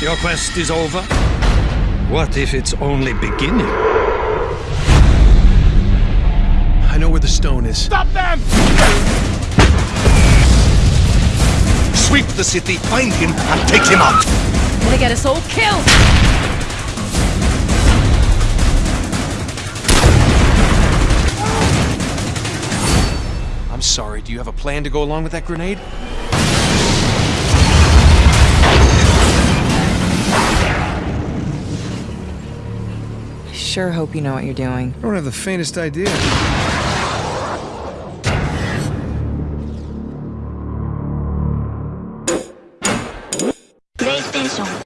Your quest is over? What if it's only beginning? I know where the stone is. Stop them! Sweep the city, find him, and take him out! Gonna get us all killed! I'm sorry, do you have a plan to go along with that grenade? sure hope you know what you're doing. I don't have the faintest idea. PlayStation.